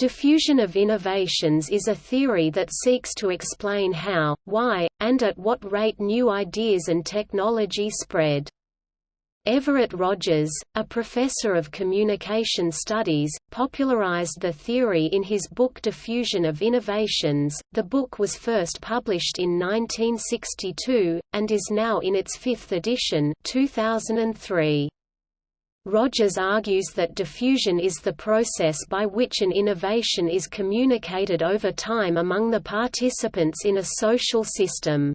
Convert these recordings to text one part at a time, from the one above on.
Diffusion of innovations is a theory that seeks to explain how, why, and at what rate new ideas and technology spread. Everett Rogers, a professor of communication studies, popularized the theory in his book Diffusion of Innovations. The book was first published in 1962, and is now in its fifth edition 2003. Rogers argues that diffusion is the process by which an innovation is communicated over time among the participants in a social system.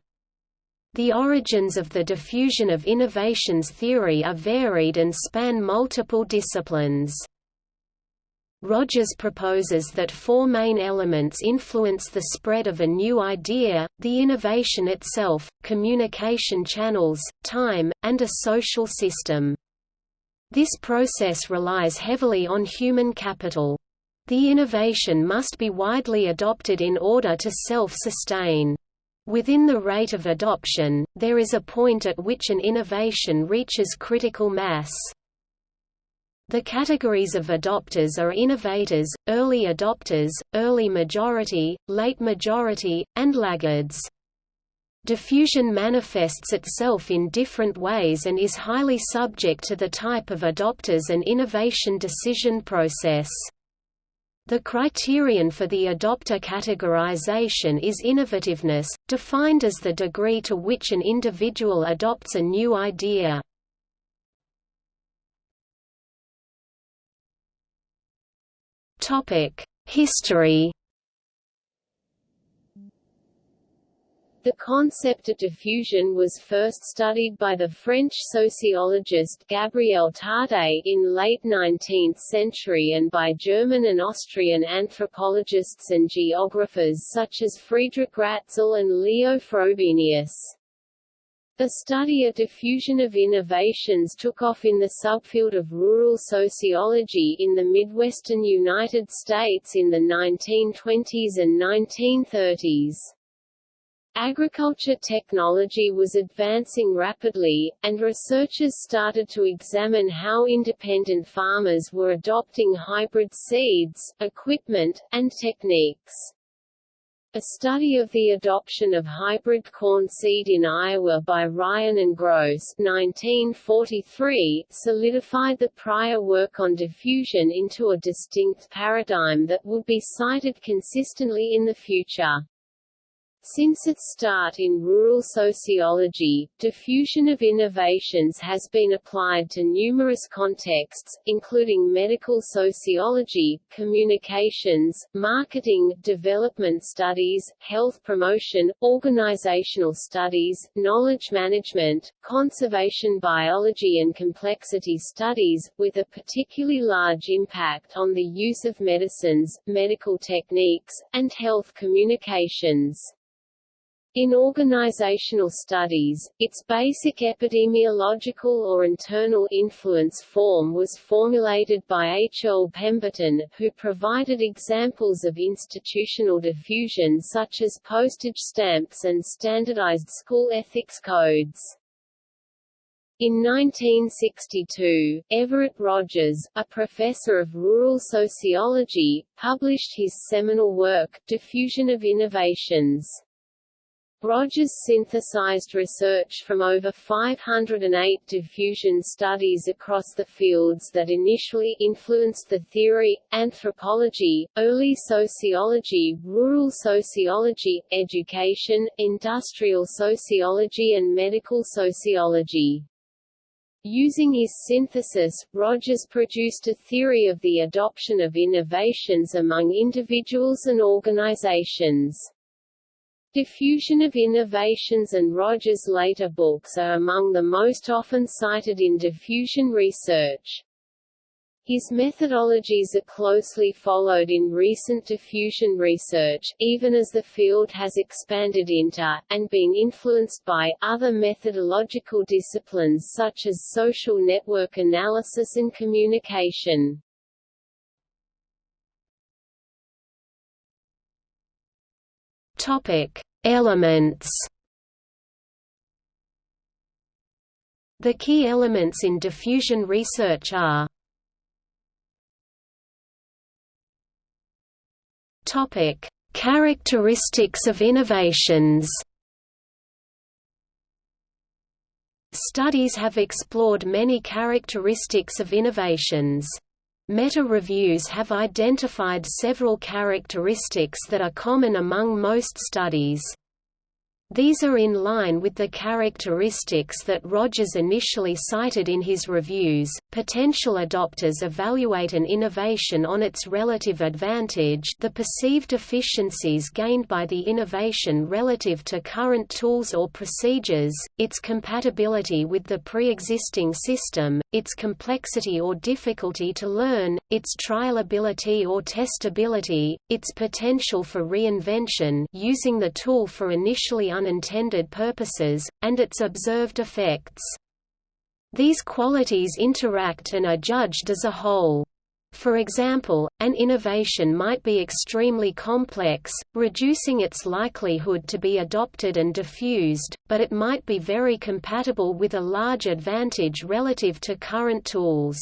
The origins of the diffusion of innovations theory are varied and span multiple disciplines. Rogers proposes that four main elements influence the spread of a new idea, the innovation itself, communication channels, time, and a social system. This process relies heavily on human capital. The innovation must be widely adopted in order to self-sustain. Within the rate of adoption, there is a point at which an innovation reaches critical mass. The categories of adopters are innovators, early adopters, early majority, late majority, and laggards. Diffusion manifests itself in different ways and is highly subject to the type of adopters and innovation decision process. The criterion for the adopter categorization is innovativeness, defined as the degree to which an individual adopts a new idea. History The concept of diffusion was first studied by the French sociologist Gabriel Tarde in late 19th century and by German and Austrian anthropologists and geographers such as Friedrich Ratzel and Leo Frobenius. The study of diffusion of innovations took off in the subfield of rural sociology in the Midwestern United States in the 1920s and 1930s. Agriculture technology was advancing rapidly, and researchers started to examine how independent farmers were adopting hybrid seeds, equipment, and techniques. A study of the adoption of hybrid corn seed in Iowa by Ryan and Gross 1943 solidified the prior work on diffusion into a distinct paradigm that would be cited consistently in the future. Since its start in rural sociology, diffusion of innovations has been applied to numerous contexts, including medical sociology, communications, marketing, development studies, health promotion, organizational studies, knowledge management, conservation biology and complexity studies, with a particularly large impact on the use of medicines, medical techniques, and health communications. In organizational studies, its basic epidemiological or internal influence form was formulated by H. Earl Pemberton, who provided examples of institutional diffusion such as postage stamps and standardized school ethics codes. In 1962, Everett Rogers, a professor of rural sociology, published his seminal work, Diffusion of Innovations. Rogers synthesized research from over 508 diffusion studies across the fields that initially influenced the theory, anthropology, early sociology, rural sociology, education, industrial sociology and medical sociology. Using his synthesis, Rogers produced a theory of the adoption of innovations among individuals and organizations. Diffusion of Innovations and Rogers' later books are among the most often cited in diffusion research. His methodologies are closely followed in recent diffusion research, even as the field has expanded into, and been influenced by, other methodological disciplines such as social network analysis and communication. Topic: Elements. The key elements in diffusion research are Topic: Characteristics of innovations. Studies have explored many characteristics of innovations. Meta-reviews have identified several characteristics that are common among most studies. These are in line with the characteristics that Rogers initially cited in his reviews. Potential adopters evaluate an innovation on its relative advantage, the perceived efficiencies gained by the innovation relative to current tools or procedures, its compatibility with the pre-existing system, its complexity or difficulty to learn, its trialability or testability, its potential for reinvention using the tool for initially unintended purposes, and its observed effects. These qualities interact and are judged as a whole. For example, an innovation might be extremely complex, reducing its likelihood to be adopted and diffused, but it might be very compatible with a large advantage relative to current tools.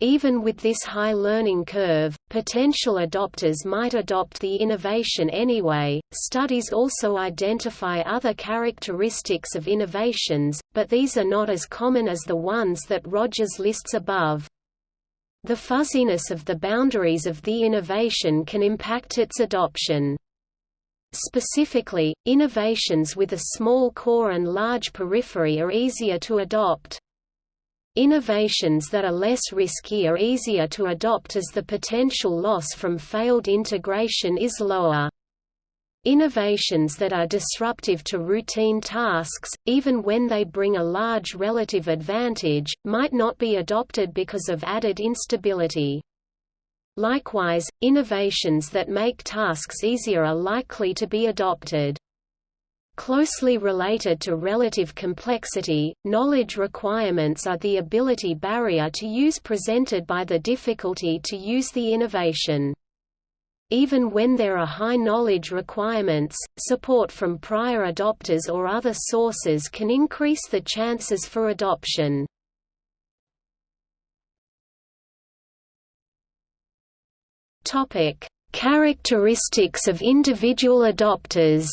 Even with this high learning curve, potential adopters might adopt the innovation anyway. Studies also identify other characteristics of innovations, but these are not as common as the ones that Rogers lists above. The fuzziness of the boundaries of the innovation can impact its adoption. Specifically, innovations with a small core and large periphery are easier to adopt, Innovations that are less risky are easier to adopt as the potential loss from failed integration is lower. Innovations that are disruptive to routine tasks, even when they bring a large relative advantage, might not be adopted because of added instability. Likewise, innovations that make tasks easier are likely to be adopted. Closely related to relative complexity, knowledge requirements are the ability barrier to use presented by the difficulty to use the innovation. Even when there are high knowledge requirements, support from prior adopters or other sources can increase the chances for adoption. Topic: Characteristics of individual adopters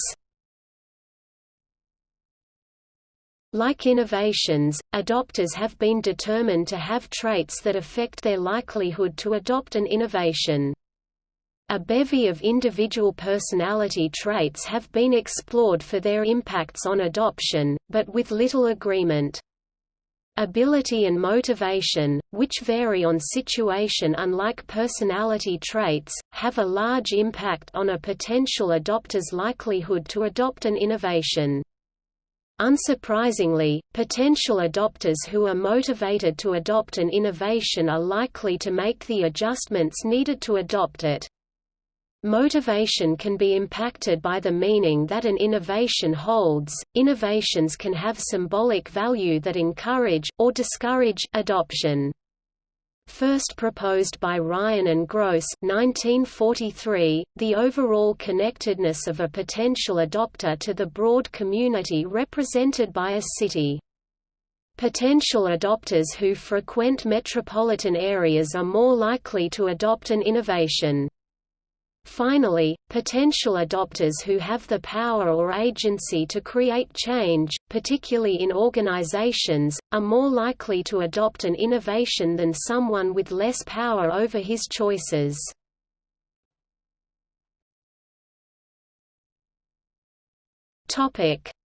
Like innovations, adopters have been determined to have traits that affect their likelihood to adopt an innovation. A bevy of individual personality traits have been explored for their impacts on adoption, but with little agreement. Ability and motivation, which vary on situation unlike personality traits, have a large impact on a potential adopter's likelihood to adopt an innovation. Unsurprisingly, potential adopters who are motivated to adopt an innovation are likely to make the adjustments needed to adopt it. Motivation can be impacted by the meaning that an innovation holds. Innovations can have symbolic value that encourage, or discourage, adoption. First proposed by Ryan and Gross 1943, the overall connectedness of a potential adopter to the broad community represented by a city. Potential adopters who frequent metropolitan areas are more likely to adopt an innovation. Finally, potential adopters who have the power or agency to create change, particularly in organizations, are more likely to adopt an innovation than someone with less power over his choices.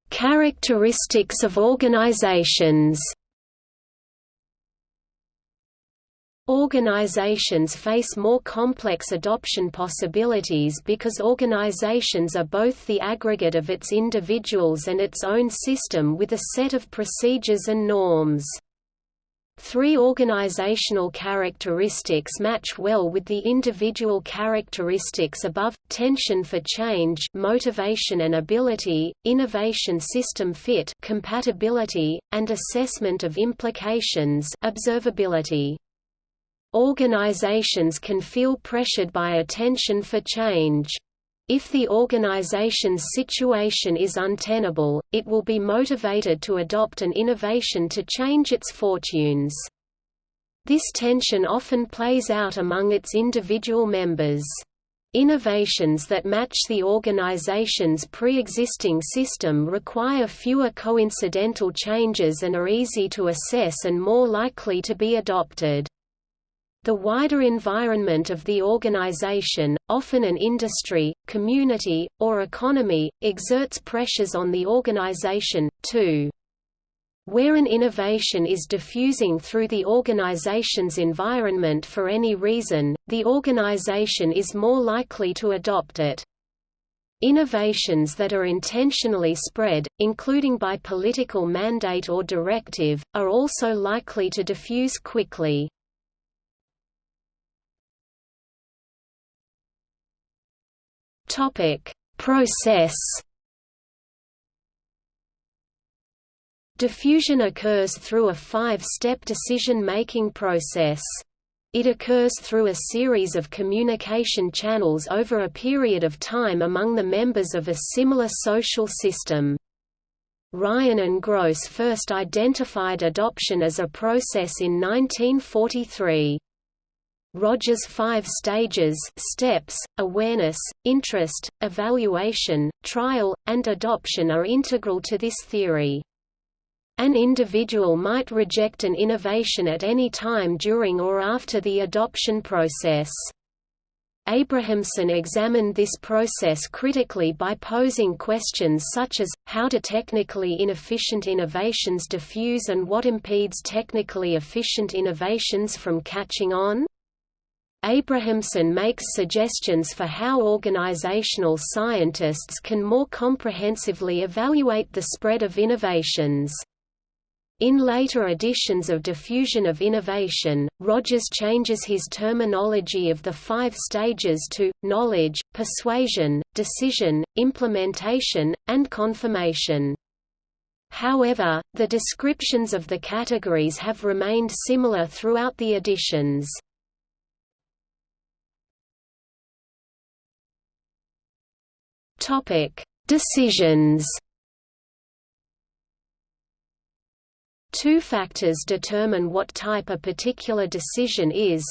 Characteristics of organizations Organizations face more complex adoption possibilities because organizations are both the aggregate of its individuals and its own system with a set of procedures and norms. Three organizational characteristics match well with the individual characteristics above, tension for change motivation and ability, innovation system fit compatibility, and assessment of implications observability. Organizations can feel pressured by attention for change. If the organization's situation is untenable, it will be motivated to adopt an innovation to change its fortunes. This tension often plays out among its individual members. Innovations that match the organization's pre-existing system require fewer coincidental changes and are easy to assess and more likely to be adopted. The wider environment of the organization, often an industry, community, or economy, exerts pressures on the organization, too. Where an innovation is diffusing through the organization's environment for any reason, the organization is more likely to adopt it. Innovations that are intentionally spread, including by political mandate or directive, are also likely to diffuse quickly. Process Diffusion occurs through a five-step decision-making process. It occurs through a series of communication channels over a period of time among the members of a similar social system. Ryan and Gross first identified adoption as a process in 1943. Rogers' five stages steps, awareness, interest, evaluation, trial, and adoption are integral to this theory. An individual might reject an innovation at any time during or after the adoption process. Abrahamson examined this process critically by posing questions such as, how do technically inefficient innovations diffuse and what impedes technically efficient innovations from catching on? Abrahamson makes suggestions for how organizational scientists can more comprehensively evaluate the spread of innovations. In later editions of Diffusion of Innovation, Rogers changes his terminology of the five stages to, knowledge, persuasion, decision, implementation, and confirmation. However, the descriptions of the categories have remained similar throughout the editions. Decisions Two factors determine what type a particular decision is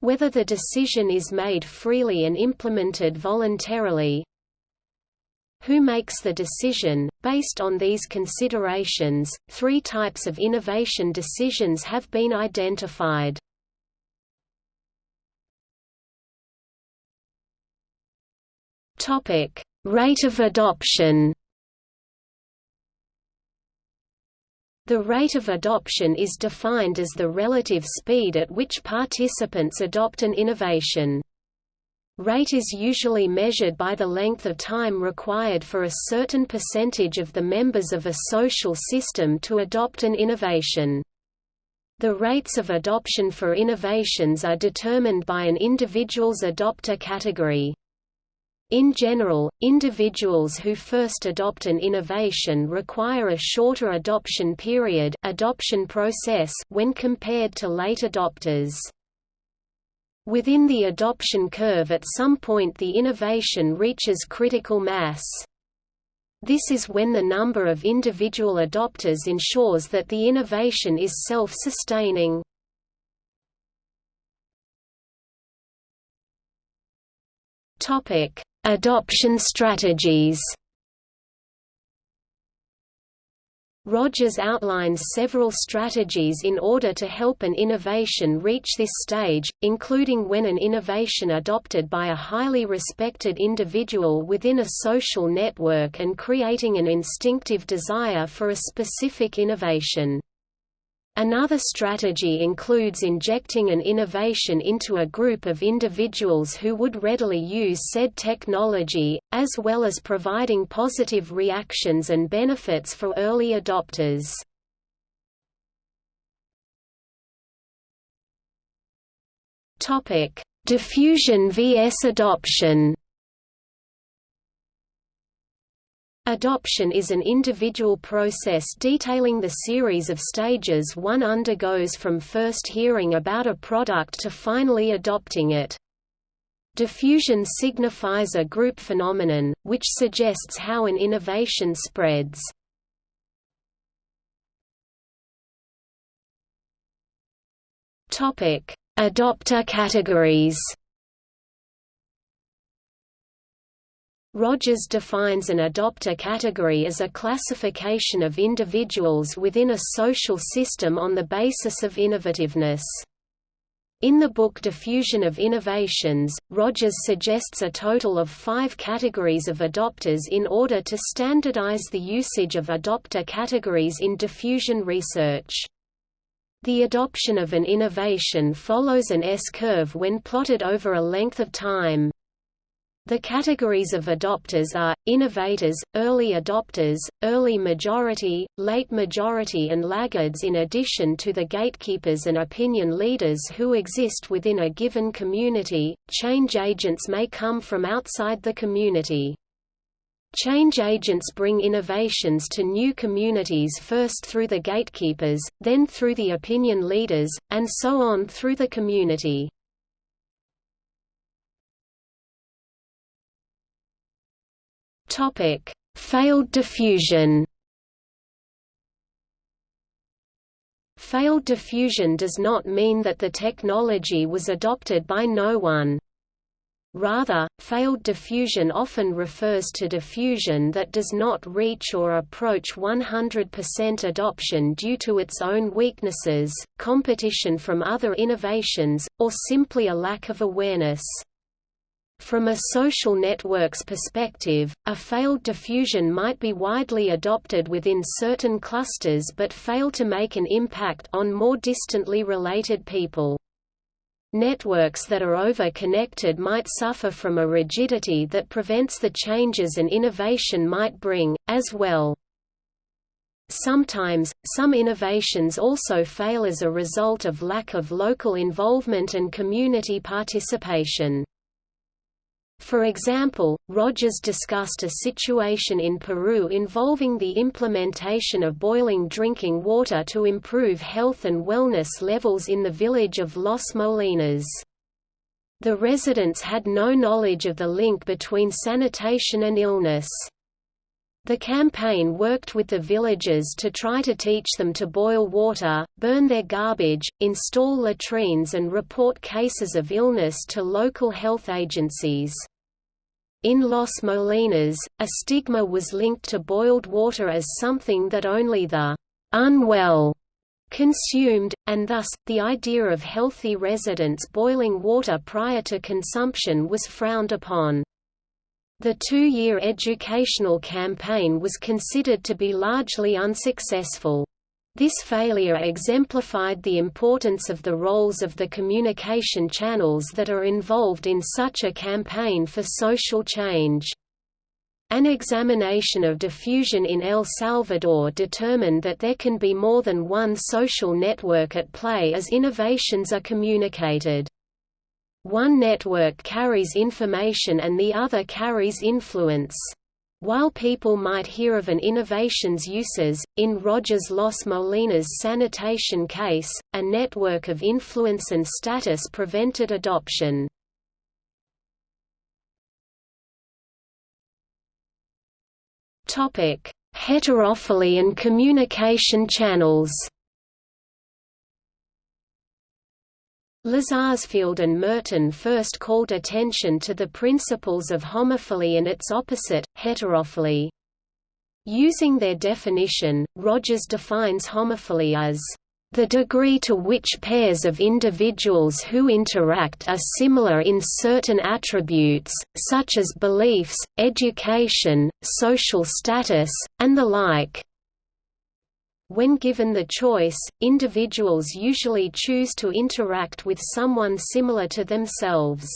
whether the decision is made freely and implemented voluntarily who makes the decision? Based on these considerations, three types of innovation decisions have been identified. Topic: Rate of adoption. The rate of adoption is defined as the relative speed at which participants adopt an innovation. Rate is usually measured by the length of time required for a certain percentage of the members of a social system to adopt an innovation. The rates of adoption for innovations are determined by an individual's adopter category. In general, individuals who first adopt an innovation require a shorter adoption period adoption process when compared to late adopters. Within the adoption curve at some point the innovation reaches critical mass. This is when the number of individual adopters ensures that the innovation is self-sustaining. Topic: Adoption strategies Rogers outlines several strategies in order to help an innovation reach this stage, including when an innovation adopted by a highly respected individual within a social network and creating an instinctive desire for a specific innovation. Another strategy includes injecting an innovation into a group of individuals who would readily use said technology, as well as providing positive reactions and benefits for early adopters. Diffusion vs adoption Adoption is an individual process detailing the series of stages one undergoes from first hearing about a product to finally adopting it. Diffusion signifies a group phenomenon, which suggests how an innovation spreads. Adopter categories Rogers defines an adopter category as a classification of individuals within a social system on the basis of innovativeness. In the book Diffusion of Innovations, Rogers suggests a total of five categories of adopters in order to standardize the usage of adopter categories in diffusion research. The adoption of an innovation follows an S-curve when plotted over a length of time. The categories of adopters are, innovators, early adopters, early majority, late majority and laggards in addition to the gatekeepers and opinion leaders who exist within a given community. Change agents may come from outside the community. Change agents bring innovations to new communities first through the gatekeepers, then through the opinion leaders, and so on through the community. Topic: Failed diffusion. Failed diffusion does not mean that the technology was adopted by no one. Rather, failed diffusion often refers to diffusion that does not reach or approach 100% adoption due to its own weaknesses, competition from other innovations, or simply a lack of awareness. From a social network's perspective, a failed diffusion might be widely adopted within certain clusters but fail to make an impact on more distantly related people. Networks that are over-connected might suffer from a rigidity that prevents the changes an innovation might bring, as well. Sometimes, some innovations also fail as a result of lack of local involvement and community participation. For example, Rogers discussed a situation in Peru involving the implementation of boiling drinking water to improve health and wellness levels in the village of Los Molinas. The residents had no knowledge of the link between sanitation and illness. The campaign worked with the villagers to try to teach them to boil water, burn their garbage, install latrines and report cases of illness to local health agencies. In Los Molinas, a stigma was linked to boiled water as something that only the unwell consumed, and thus, the idea of healthy residents boiling water prior to consumption was frowned upon. The two-year educational campaign was considered to be largely unsuccessful. This failure exemplified the importance of the roles of the communication channels that are involved in such a campaign for social change. An examination of diffusion in El Salvador determined that there can be more than one social network at play as innovations are communicated. One network carries information and the other carries influence. While people might hear of an innovation's uses, in Rogers Los Molinas sanitation case, a network of influence and status prevented adoption. Heterophily and communication channels Lazarsfeld and Merton first called attention to the principles of homophily and its opposite, heterophily. Using their definition, Rogers defines homophily as the degree to which pairs of individuals who interact are similar in certain attributes, such as beliefs, education, social status, and the like, when given the choice, individuals usually choose to interact with someone similar to themselves.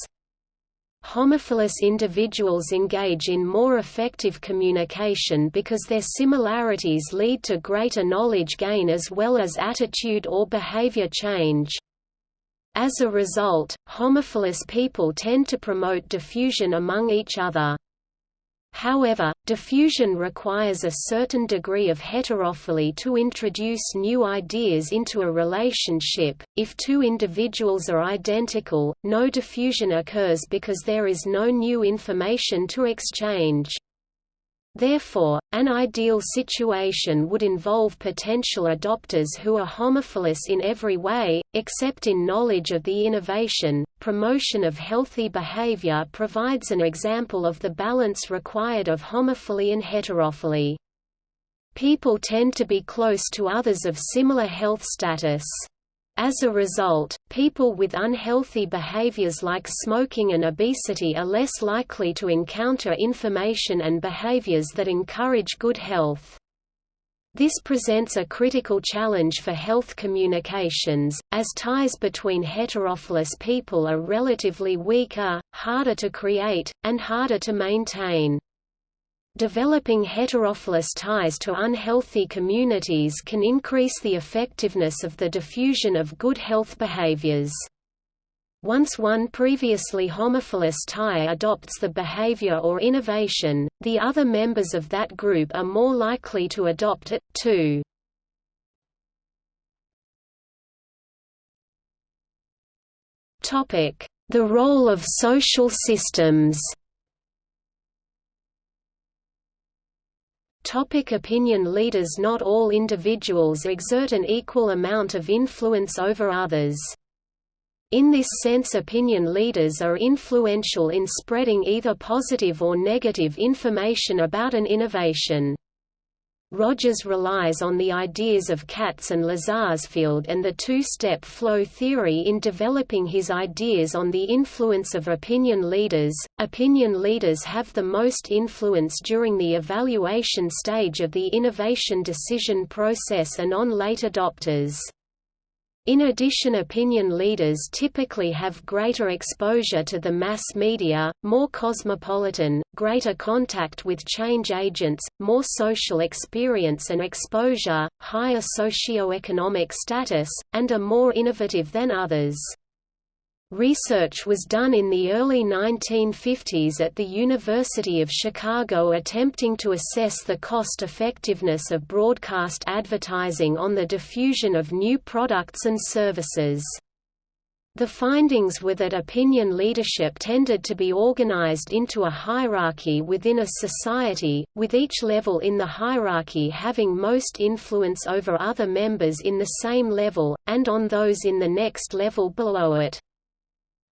Homophilous individuals engage in more effective communication because their similarities lead to greater knowledge gain as well as attitude or behavior change. As a result, homophilous people tend to promote diffusion among each other. However, diffusion requires a certain degree of heterophily to introduce new ideas into a relationship. If two individuals are identical, no diffusion occurs because there is no new information to exchange. Therefore, an ideal situation would involve potential adopters who are homophilous in every way, except in knowledge of the innovation. Promotion of healthy behavior provides an example of the balance required of homophily and heterophily. People tend to be close to others of similar health status. As a result, people with unhealthy behaviors like smoking and obesity are less likely to encounter information and behaviors that encourage good health. This presents a critical challenge for health communications, as ties between heterophilous people are relatively weaker, harder to create, and harder to maintain. Developing heterophilous ties to unhealthy communities can increase the effectiveness of the diffusion of good health behaviors. Once one previously homophilous tie adopts the behavior or innovation, the other members of that group are more likely to adopt it, too. The role of social systems Topic opinion leaders Not all individuals exert an equal amount of influence over others. In this sense opinion leaders are influential in spreading either positive or negative information about an innovation. Rogers relies on the ideas of Katz and Lazarsfeld and the two-step flow theory in developing his ideas on the influence of opinion leaders. Opinion leaders have the most influence during the evaluation stage of the innovation decision process and on late adopters. In addition opinion leaders typically have greater exposure to the mass media, more cosmopolitan, greater contact with change agents, more social experience and exposure, higher socio-economic status, and are more innovative than others. Research was done in the early 1950s at the University of Chicago attempting to assess the cost-effectiveness of broadcast advertising on the diffusion of new products and services. The findings were that opinion leadership tended to be organized into a hierarchy within a society, with each level in the hierarchy having most influence over other members in the same level, and on those in the next level below it.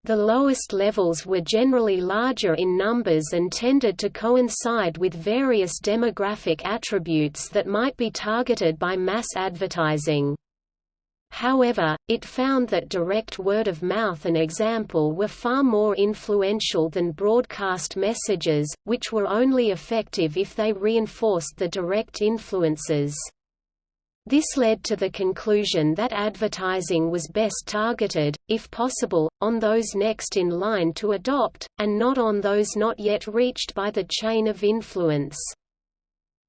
The lowest levels were generally larger in numbers and tended to coincide with various demographic attributes that might be targeted by mass advertising. However, it found that direct word of mouth and example were far more influential than broadcast messages, which were only effective if they reinforced the direct influences. This led to the conclusion that advertising was best targeted, if possible, on those next in line to adopt, and not on those not yet reached by the chain of influence.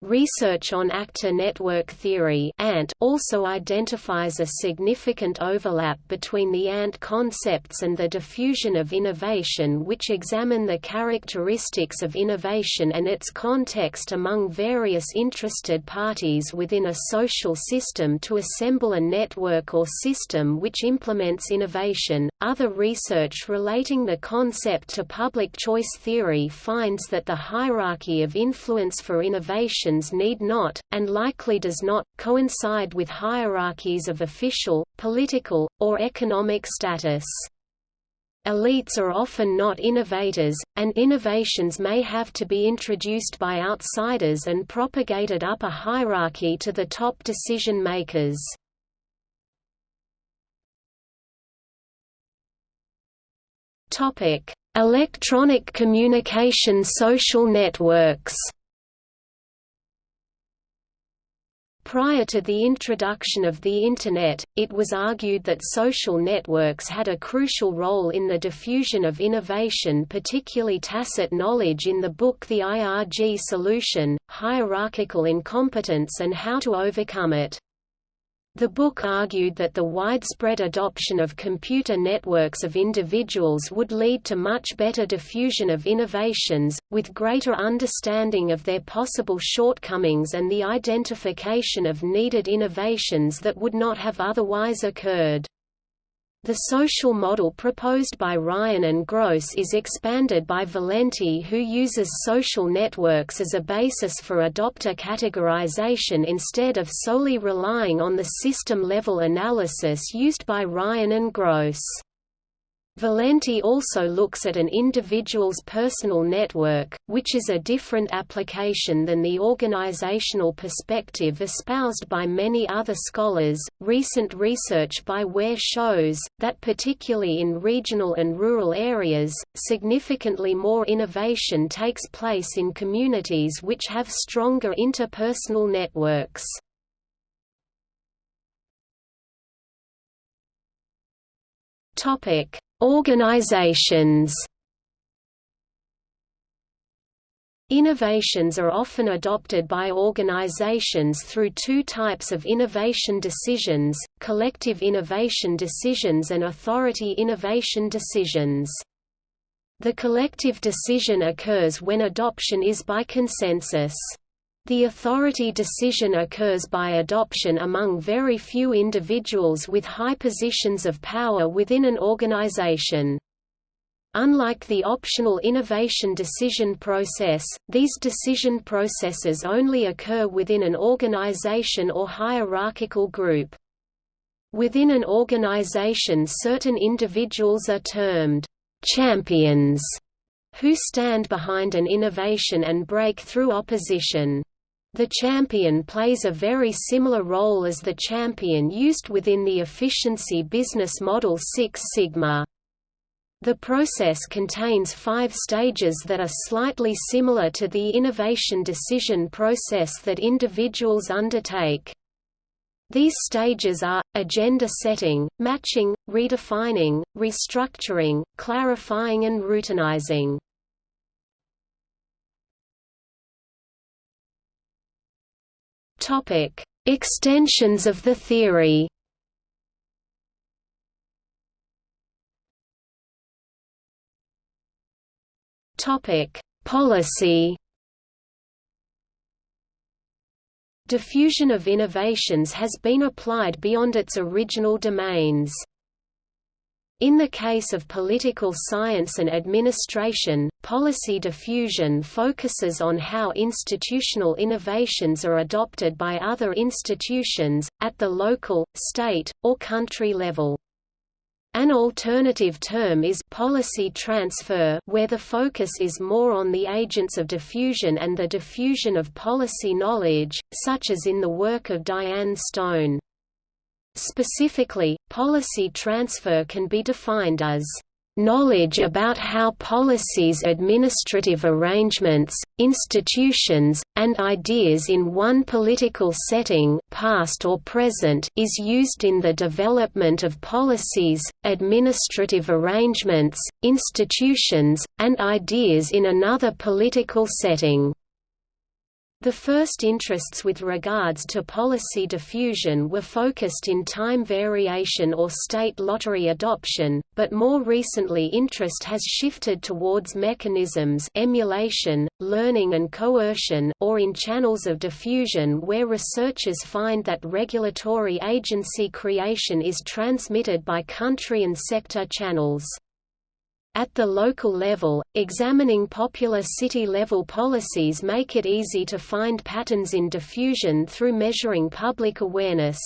Research on actor network theory ANT also identifies a significant overlap between the ANT concepts and the diffusion of innovation which examine the characteristics of innovation and its context among various interested parties within a social system to assemble a network or system which implements innovation. Other research relating the concept to public choice theory finds that the hierarchy of influence for innovation need not, and likely does not, coincide with hierarchies of official, political, or economic status. Elites are often not innovators, and innovations may have to be introduced by outsiders and propagated up a hierarchy to the top decision makers. Electronic communication social networks Prior to the introduction of the Internet, it was argued that social networks had a crucial role in the diffusion of innovation particularly tacit knowledge in the book The IRG Solution, Hierarchical Incompetence and How to Overcome It. The book argued that the widespread adoption of computer networks of individuals would lead to much better diffusion of innovations, with greater understanding of their possible shortcomings and the identification of needed innovations that would not have otherwise occurred. The social model proposed by Ryan and Gross is expanded by Valente who uses social networks as a basis for adopter categorization instead of solely relying on the system-level analysis used by Ryan and Gross. Valente also looks at an individual's personal network, which is a different application than the organizational perspective espoused by many other scholars. Recent research by Ware shows that, particularly in regional and rural areas, significantly more innovation takes place in communities which have stronger interpersonal networks. Topic Organizations Innovations are often adopted by organizations through two types of innovation decisions, collective innovation decisions and authority innovation decisions. The collective decision occurs when adoption is by consensus. The authority decision occurs by adoption among very few individuals with high positions of power within an organization. Unlike the optional innovation decision process, these decision processes only occur within an organization or hierarchical group. Within an organization certain individuals are termed «champions» who stand behind an innovation and break through opposition. The champion plays a very similar role as the champion used within the efficiency business model Six Sigma. The process contains five stages that are slightly similar to the innovation decision process that individuals undertake. These stages are, agenda setting, matching, redefining, restructuring, clarifying and routinizing. Topic: Extensions of the theory. Topic: Policy. Diffusion of innovations has been applied beyond its original domains. In the case of political science and administration, policy diffusion focuses on how institutional innovations are adopted by other institutions, at the local, state, or country level. An alternative term is policy transfer where the focus is more on the agents of diffusion and the diffusion of policy knowledge, such as in the work of Diane Stone. Specifically, policy transfer can be defined as knowledge about how policies administrative arrangements, institutions, and ideas in one political setting past or present is used in the development of policies, administrative arrangements, institutions, and ideas in another political setting. The first interests with regards to policy diffusion were focused in time variation or state lottery adoption, but more recently interest has shifted towards mechanisms emulation, learning and coercion or in channels of diffusion where researchers find that regulatory agency creation is transmitted by country and sector channels. At the local level, examining popular city-level policies make it easy to find patterns in diffusion through measuring public awareness.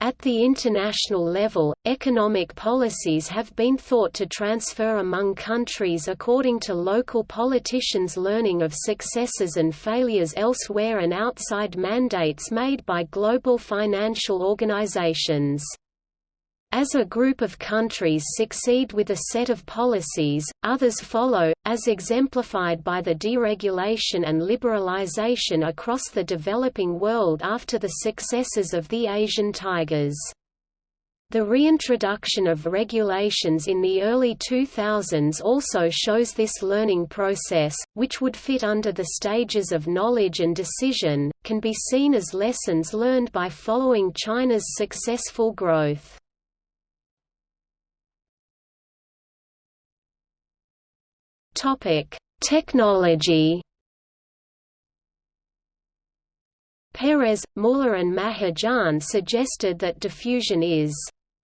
At the international level, economic policies have been thought to transfer among countries according to local politicians' learning of successes and failures elsewhere and outside mandates made by global financial organizations. As a group of countries succeed with a set of policies, others follow, as exemplified by the deregulation and liberalization across the developing world after the successes of the Asian tigers. The reintroduction of regulations in the early 2000s also shows this learning process, which would fit under the stages of knowledge and decision, can be seen as lessons learned by following China's successful growth. Topic: Technology. Peres, Muller and Mahajan suggested that diffusion is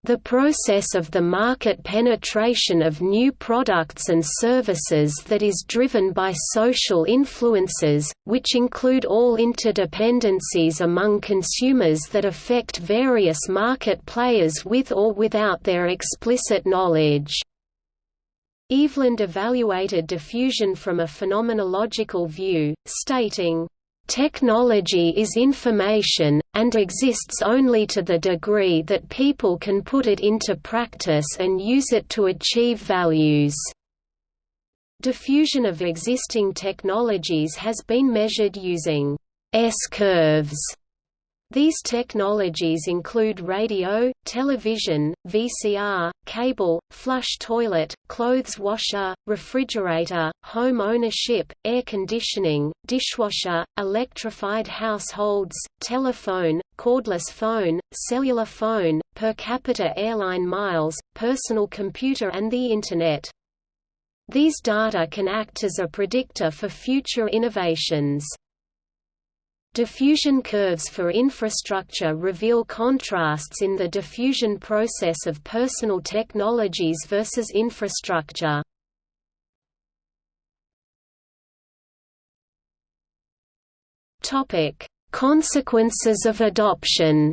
The process of the market penetration of new products and services that is driven by social influences, which include all interdependencies among consumers that affect various market players with or without their explicit knowledge. Eveland evaluated diffusion from a phenomenological view, stating, Technology is information, and exists only to the degree that people can put it into practice and use it to achieve values. Diffusion of existing technologies has been measured using S-curves these technologies include radio, television, VCR, cable, flush toilet, clothes washer, refrigerator, home ownership, air conditioning, dishwasher, electrified households, telephone, cordless phone, cellular phone, per capita airline miles, personal computer and the Internet. These data can act as a predictor for future innovations. Diffusion curves for infrastructure reveal contrasts in the diffusion process of personal technologies versus infrastructure. Topic: Consequences of adoption.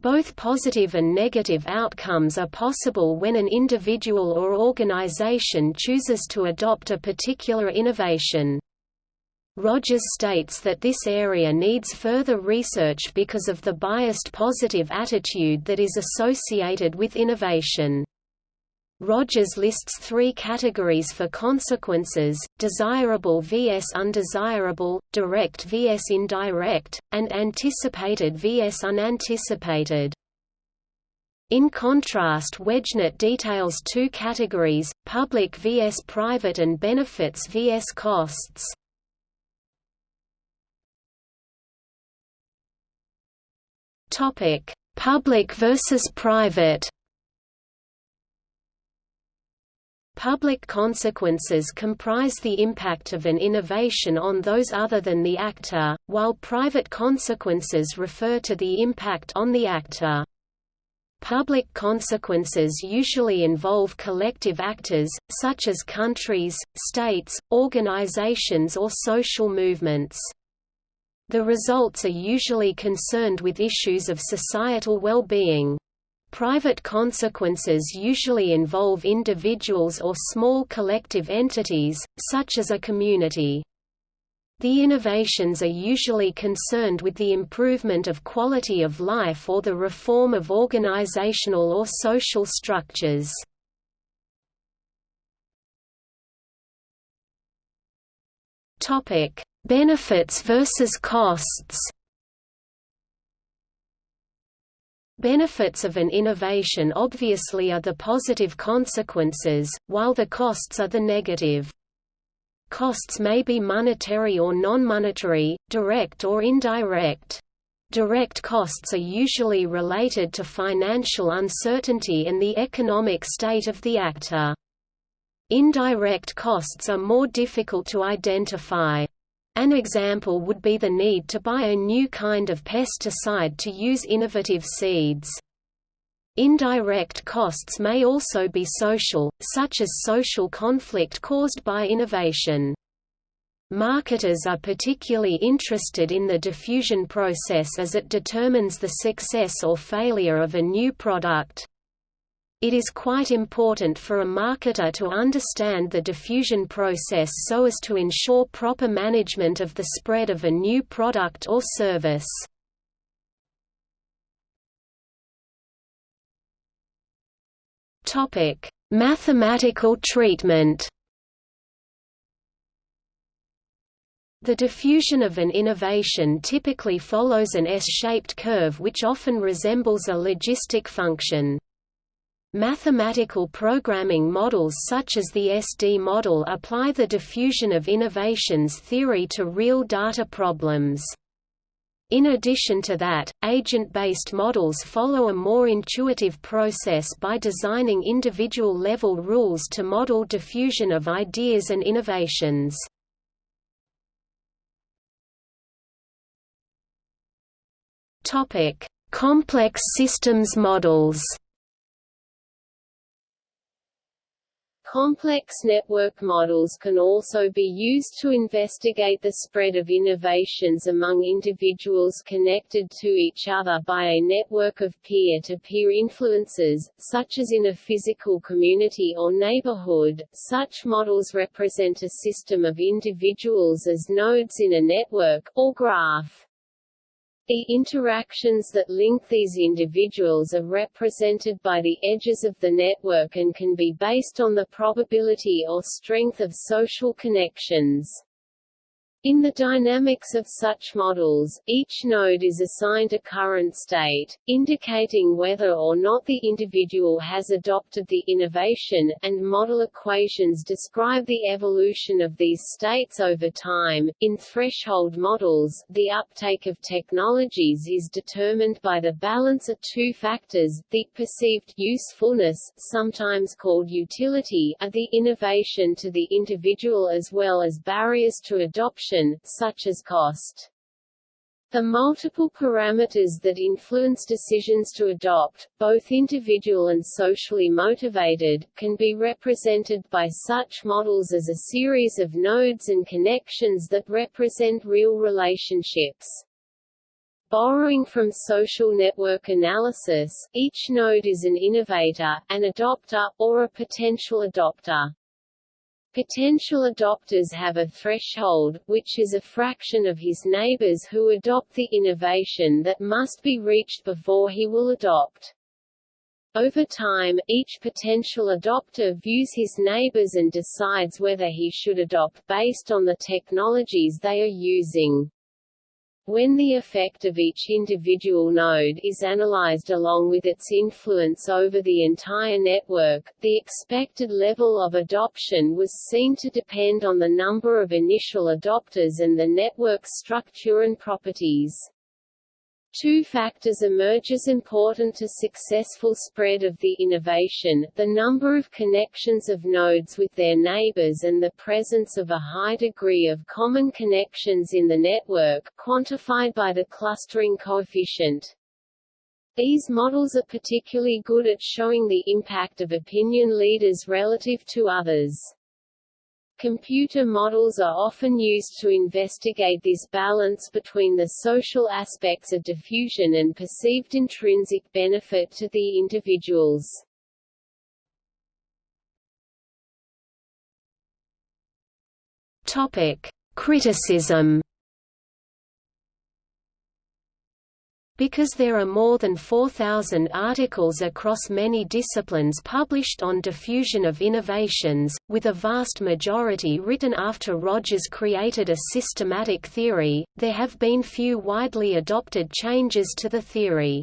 Both positive and negative outcomes are possible when an individual or organization chooses to adopt a particular innovation. Rogers states that this area needs further research because of the biased positive attitude that is associated with innovation. Rogers lists three categories for consequences, desirable vs undesirable, direct vs indirect, and anticipated vs unanticipated. In contrast Wejnert details two categories, public vs private and benefits vs costs. Topic: Public versus private. Public consequences comprise the impact of an innovation on those other than the actor, while private consequences refer to the impact on the actor. Public consequences usually involve collective actors, such as countries, states, organizations or social movements. The results are usually concerned with issues of societal well-being. Private consequences usually involve individuals or small collective entities, such as a community. The innovations are usually concerned with the improvement of quality of life or the reform of organizational or social structures. Topic: Benefits versus costs Benefits of an innovation obviously are the positive consequences, while the costs are the negative. Costs may be monetary or non-monetary, direct or indirect. Direct costs are usually related to financial uncertainty and the economic state of the actor. Indirect costs are more difficult to identify. An example would be the need to buy a new kind of pesticide to use innovative seeds. Indirect costs may also be social, such as social conflict caused by innovation. Marketers are particularly interested in the diffusion process as it determines the success or failure of a new product. It is quite important for a marketer to understand the diffusion process so as to ensure proper management of the spread of a new product or service. Topic: Mathematical treatment. The diffusion of an innovation typically follows an S-shaped curve which often resembles a logistic function. Mathematical programming models such as the SD model apply the diffusion of innovations theory to real data problems. In addition to that, agent-based models follow a more intuitive process by designing individual-level rules to model diffusion of ideas and innovations. Complex systems models Complex network models can also be used to investigate the spread of innovations among individuals connected to each other by a network of peer-to-peer -peer influences, such as in a physical community or neighborhood. Such models represent a system of individuals as nodes in a network, or graph. The interactions that link these individuals are represented by the edges of the network and can be based on the probability or strength of social connections. In the dynamics of such models, each node is assigned a current state, indicating whether or not the individual has adopted the innovation, and model equations describe the evolution of these states over time. In threshold models, the uptake of technologies is determined by the balance of two factors, the perceived usefulness, sometimes called utility, of the innovation to the individual as well as barriers to adoption function, such as cost. The multiple parameters that influence decisions to adopt, both individual and socially motivated, can be represented by such models as a series of nodes and connections that represent real relationships. Borrowing from social network analysis, each node is an innovator, an adopter, or a potential adopter. Potential adopters have a threshold, which is a fraction of his neighbors who adopt the innovation that must be reached before he will adopt. Over time, each potential adopter views his neighbors and decides whether he should adopt based on the technologies they are using. When the effect of each individual node is analyzed along with its influence over the entire network, the expected level of adoption was seen to depend on the number of initial adopters and the network's structure and properties. Two factors emerge as important to successful spread of the innovation, the number of connections of nodes with their neighbors and the presence of a high degree of common connections in the network, quantified by the clustering coefficient. These models are particularly good at showing the impact of opinion leaders relative to others. Computer models are often used to investigate this balance between the social aspects of diffusion and perceived intrinsic benefit to the individuals. Topic: Criticism Because there are more than 4,000 articles across many disciplines published on diffusion of innovations, with a vast majority written after Rogers created a systematic theory, there have been few widely adopted changes to the theory.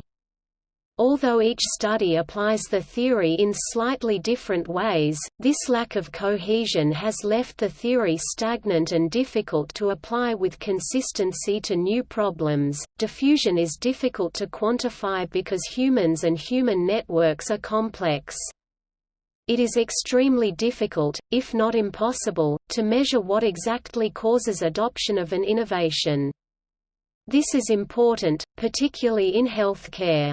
Although each study applies the theory in slightly different ways, this lack of cohesion has left the theory stagnant and difficult to apply with consistency to new problems. Diffusion is difficult to quantify because humans and human networks are complex. It is extremely difficult, if not impossible, to measure what exactly causes adoption of an innovation. This is important, particularly in healthcare.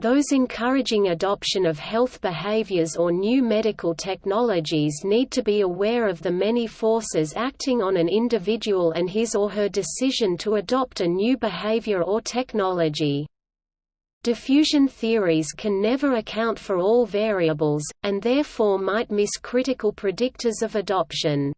Those encouraging adoption of health behaviors or new medical technologies need to be aware of the many forces acting on an individual and his or her decision to adopt a new behavior or technology. Diffusion theories can never account for all variables, and therefore might miss critical predictors of adoption.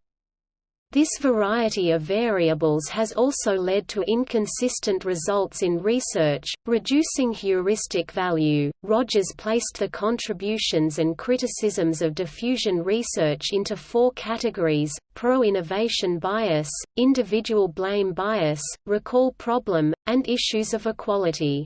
This variety of variables has also led to inconsistent results in research, reducing heuristic value. Rogers placed the contributions and criticisms of diffusion research into four categories pro innovation bias, individual blame bias, recall problem, and issues of equality.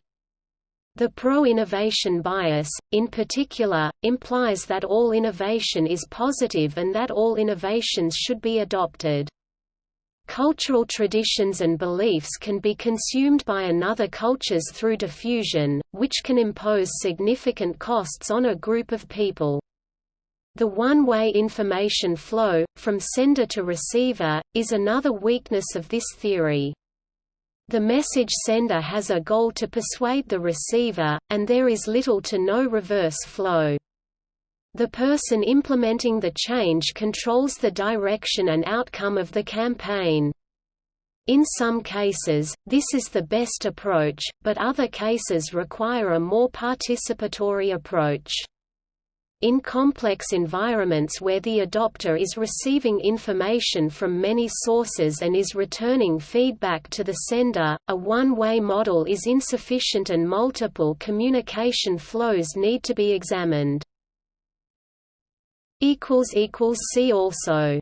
The pro-innovation bias, in particular, implies that all innovation is positive and that all innovations should be adopted. Cultural traditions and beliefs can be consumed by another cultures through diffusion, which can impose significant costs on a group of people. The one-way information flow, from sender to receiver, is another weakness of this theory. The message sender has a goal to persuade the receiver, and there is little to no reverse flow. The person implementing the change controls the direction and outcome of the campaign. In some cases, this is the best approach, but other cases require a more participatory approach. In complex environments where the adopter is receiving information from many sources and is returning feedback to the sender, a one-way model is insufficient and multiple communication flows need to be examined. See also